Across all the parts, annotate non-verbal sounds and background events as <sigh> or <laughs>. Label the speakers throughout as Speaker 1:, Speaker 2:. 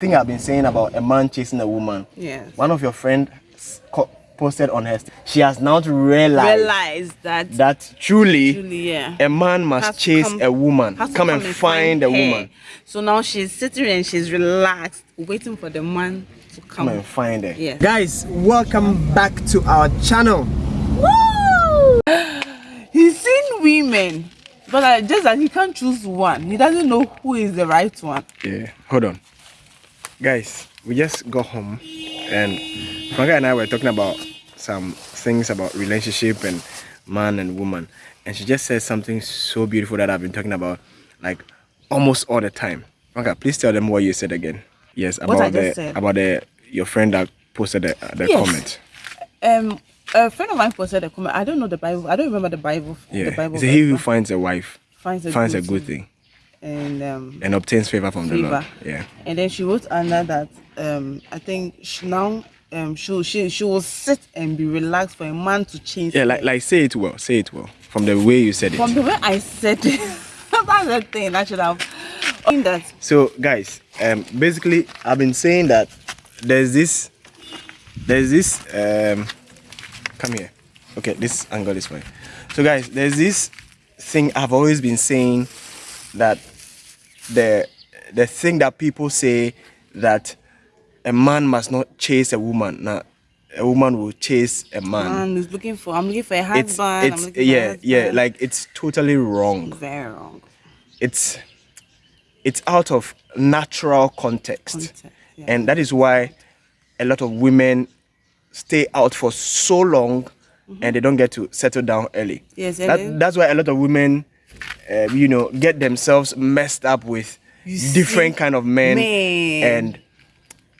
Speaker 1: thing I've been saying about a man chasing a woman.
Speaker 2: Yes.
Speaker 1: One of your friends posted on her. She has now realized
Speaker 2: Realize that
Speaker 1: that truly,
Speaker 2: Truly, yeah.
Speaker 1: a man must
Speaker 2: has
Speaker 1: chase
Speaker 2: come-
Speaker 1: a woman,
Speaker 2: has to
Speaker 1: come, and find, a woman,
Speaker 2: So now she's sitting and she's relaxed, waiting for the man to come.
Speaker 1: come and find her.
Speaker 2: Yeah.
Speaker 1: Guys, welcome back to our channel.
Speaker 2: Woo! <gasps> He's seen women, but uh, just that he can't choose one. He doesn't know who is the right one.
Speaker 1: Yeah, hold on. Guys, we just got home and Franca and I were talking about some things about relationship and man and woman. And she just said something so beautiful that I've been talking about like almost all the time. Franca, please tell them what you said again. Yes, about the
Speaker 2: said.
Speaker 1: about the your friend that posted the, uh, the
Speaker 2: Yes.
Speaker 1: comment.
Speaker 2: Um, a friend of mine posted a comment. I don't know the Bible. I don't remember the Bible.
Speaker 1: Yeah.
Speaker 2: The Bible.
Speaker 1: He who finds a wife
Speaker 2: finds a
Speaker 1: finds
Speaker 2: good
Speaker 1: a good thing
Speaker 2: and um,
Speaker 1: and obtains favor from the Lord. Yeah.
Speaker 2: and then she wrote under that um I think she now um she she she will sit and be relaxed for a man to change.
Speaker 1: Yeah, like like say it well. Say it well. From the way you said it.
Speaker 2: from the way I said it. <laughs> that's the thing I should have. In that
Speaker 1: So guys, um, basically I've been saying that there's this, there's this, um, come here. Okay, this angle is fine. So guys, there's this thing I've always been saying that the the thing that people say that a man must not chase a woman. Now, a woman will chase a man.
Speaker 2: man is looking for. I'm looking for a
Speaker 1: It's
Speaker 2: husband. I'm
Speaker 1: it's
Speaker 2: looking for a
Speaker 1: yeah yeah like it's totally wrong.
Speaker 2: very wrong.
Speaker 1: it's it's out of natural context,
Speaker 2: Context, yeah.
Speaker 1: and that is why a lot of women stay out for so long mm-hmm. and they don't get to settle down early.
Speaker 2: Yes,
Speaker 1: that, that's why a lot of women uh, you know get themselves messed up with
Speaker 2: You
Speaker 1: different
Speaker 2: see?
Speaker 1: kind of men and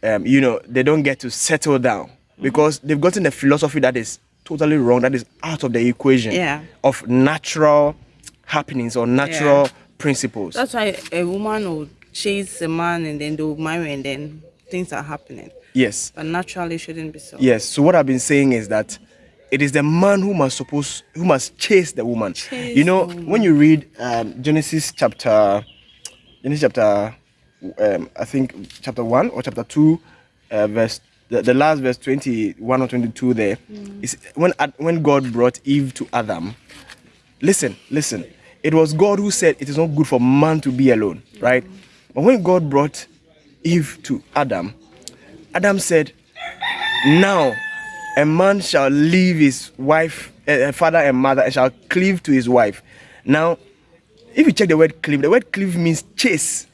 Speaker 1: um, you know they don't get to settle down because they've gotten a philosophy that is totally wrong that is out of the equation
Speaker 2: Yeah.
Speaker 1: of natural happenings or natural
Speaker 2: Yeah.
Speaker 1: principles
Speaker 2: That's why a woman will chase a man and then they'll marry and then things are happening.
Speaker 1: yes
Speaker 2: But naturally shouldn't be so.
Speaker 1: Yes. So what I've been saying is that it is the man who must suppose who must chase the woman.
Speaker 2: Chase
Speaker 1: you know,
Speaker 2: woman.
Speaker 1: when you read um, Genesis chapter, Genesis chapter, um, I think chapter one or chapter two, uh, verse the, the last verse twenty one or twenty two. There
Speaker 2: Mm.
Speaker 1: is when when God brought Eve to Adam. Listen, listen. It was God who said it is not good for man to be alone, right? But when God brought Eve to Adam, Adam said, now a man shall leave his wife, uh, father and mother, and shall cleave to his wife. Now, if you check the word cleave, the word cleave means chase.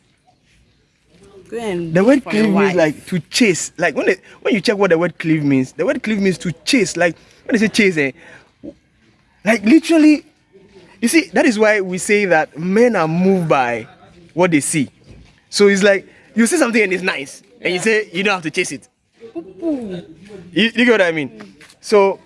Speaker 1: The word cleave means like to chase. Like when they, when you check what the word cleave means, the word cleave means to chase. Like when they say chase, eh, like literally, you see, that is why we say that men are moved by what they see. So it's like you see something and it's nice, and you say you don't have to chase it. You, you get what I mean? So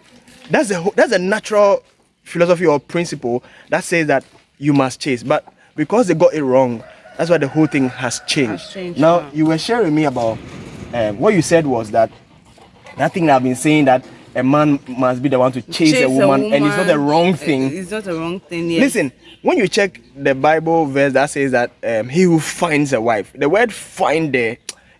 Speaker 1: that's the that's a natural philosophy or principle that says that you must chase. But because they got it wrong, that's why the whole thing has changed.
Speaker 2: Has changed,
Speaker 1: now you were sharing me about um, what you said was that that thing I've been saying that a man must be the one to chase, a, woman, and it's not the wrong thing.
Speaker 2: It's not a wrong thing. Yes.
Speaker 1: Listen, when you check the Bible verse that says that um, he who finds a wife, the word find there,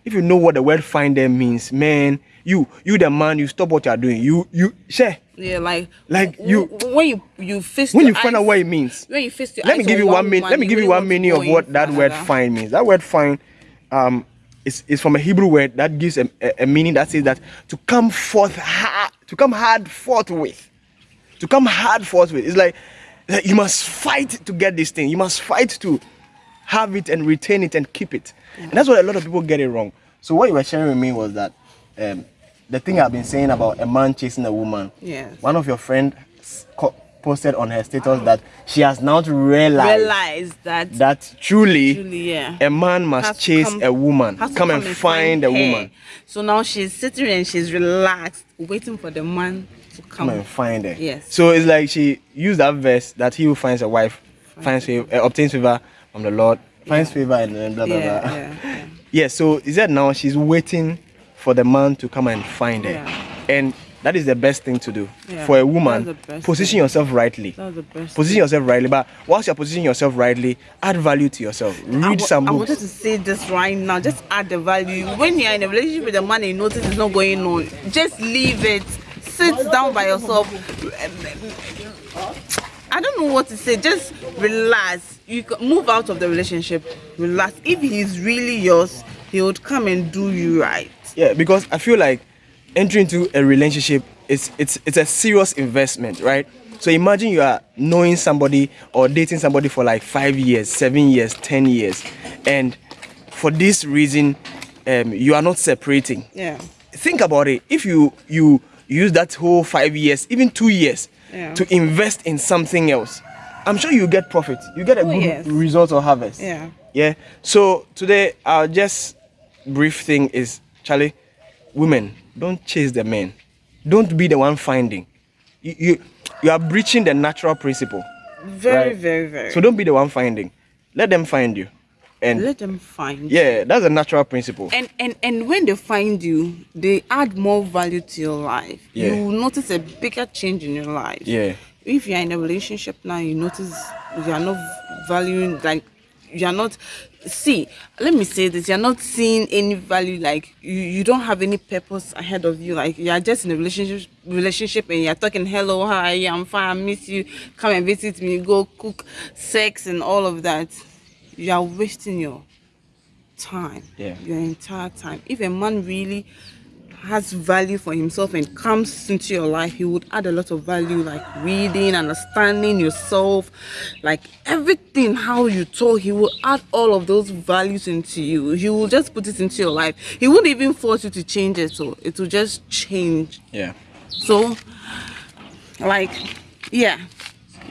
Speaker 1: if you know what the word find means, man, you you the man, you stop what you are doing. You you share.
Speaker 2: Yeah, like
Speaker 1: Like you-
Speaker 2: when you you fist
Speaker 1: When you find out what it means.
Speaker 2: When you fist your
Speaker 1: Let me give you one minute. Let me give you one meaning of what that word find means. That word find um is, is from a Hebrew word that gives a, a, a meaning that says that to come forth hard, to come hard forthwith. To come hard forthwith. It's like, like you must fight to get this thing. You must fight to have it and retain it and keep it. And that's what a lot of people get it wrong. So what you were sharing with me was that um, the thing I've been saying about a man chasing a woman.
Speaker 2: Yes.
Speaker 1: One of your friends posted on her status that she has now realized
Speaker 2: Realize that
Speaker 1: that truly,
Speaker 2: Truly, yeah.
Speaker 1: a man must
Speaker 2: has
Speaker 1: chase
Speaker 2: come-
Speaker 1: a woman,
Speaker 2: to
Speaker 1: come, and find, a woman,
Speaker 2: So now she's sitting and she's relaxed, waiting for the man to come.
Speaker 1: come and find her.
Speaker 2: Yes.
Speaker 1: So it's like she used that verse that he who finds a wife finds favor, uh, obtains favor from the Lord, finds favor, and then blah blah
Speaker 2: yeah,
Speaker 1: blah.
Speaker 2: yeah, <laughs> yeah.
Speaker 1: Yeah, so is that now she's waiting for the man to come and find her.
Speaker 2: Yeah.
Speaker 1: And that is the best thing to do
Speaker 2: Yeah,
Speaker 1: for a
Speaker 2: that's
Speaker 1: woman.
Speaker 2: the best
Speaker 1: Position
Speaker 2: thing.
Speaker 1: yourself rightly.
Speaker 2: That's the best.
Speaker 1: Position yourself rightly, but whilst you're positioning yourself rightly, add value to yourself.
Speaker 2: I
Speaker 1: Read
Speaker 2: wa-
Speaker 1: some
Speaker 2: I wanted to say this right now. Just add the value. When you're in a relationship with a man and you notice it's not going on, just leave it. Sit down by yourself. I don't know what to say. Just relax. You can move out of the relationship. Relax. If he's really yours, he would come and do you right.
Speaker 1: Yeah, because I feel like entering into a relationship is it's it's a serious investment, right? So imagine you are knowing somebody or dating somebody for like five years, seven years, ten years, and for this reason, um, you are not separating.
Speaker 2: Yeah.
Speaker 1: Think about it. If you you use that whole five years, even two years,
Speaker 2: Yeah.
Speaker 1: to invest in something else, I'm sure you get profit. You get a
Speaker 2: Oh,
Speaker 1: good
Speaker 2: yes.
Speaker 1: result or harvest.
Speaker 2: Yeah.
Speaker 1: Yeah. So today, our just brief thing is, Charlie, women don't chase the men. Don't be the one finding. You you, you are breaching the natural principle.
Speaker 2: Very,
Speaker 1: Right.
Speaker 2: very, very.
Speaker 1: So don't be the one finding. Let them find you. And
Speaker 2: let them find.
Speaker 1: yeah, that's a natural principle.
Speaker 2: and and and when they find you they add more value to your life
Speaker 1: Yeah.
Speaker 2: you notice a bigger change in your life
Speaker 1: Yeah.
Speaker 2: if you're in a relationship now you notice you are not valuing like you are not see let me say this you're not seeing any value like you, you don't have any purpose ahead of you like you are just in a relationship relationship and you're talking hello hi i'm fine i miss you come and visit me go cook sex and all of that you are wasting your time
Speaker 1: Yeah.
Speaker 2: your entire time. If a man really has value for himself and comes into your life he would add a lot of value like reading understanding yourself like everything how you talk. He will add all of those values into you. He will just put it into your life. He won't even force you to change it so it will just change.
Speaker 1: Yeah.
Speaker 2: so like yeah.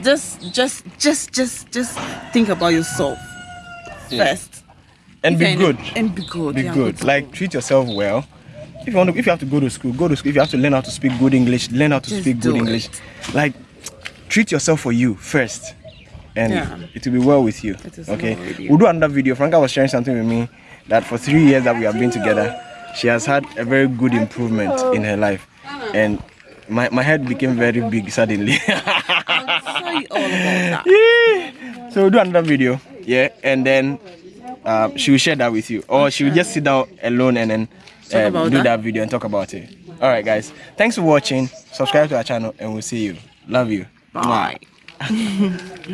Speaker 2: Just just just just just think about yourself first
Speaker 1: And
Speaker 2: If
Speaker 1: be
Speaker 2: a-
Speaker 1: good.
Speaker 2: and be good
Speaker 1: Be
Speaker 2: yeah,
Speaker 1: good. Like treat yourself well. If you want to, if you have to go to school, go to school. If you have to learn how to speak good English, learn how to
Speaker 2: Just
Speaker 1: speak good
Speaker 2: do
Speaker 1: English. Like treat yourself for you first, and
Speaker 2: Yeah.
Speaker 1: it will be well with you.
Speaker 2: It
Speaker 1: okay.
Speaker 2: well you.
Speaker 1: We'll do another video. Franca was sharing something with me that for three years that we have been together, she has had a very good improvement in her life, and my, my head became very big suddenly. <laughs>
Speaker 2: I'll tell you all about that
Speaker 1: so we'll do another video, yeah, and then uh, she will share that with you, or she will just sit down alone and then um, do
Speaker 2: that.
Speaker 1: that video and talk about it. All right, guys, thanks for watching. Subscribe to our channel, and we'll see you. Love you.
Speaker 2: bye <laughs>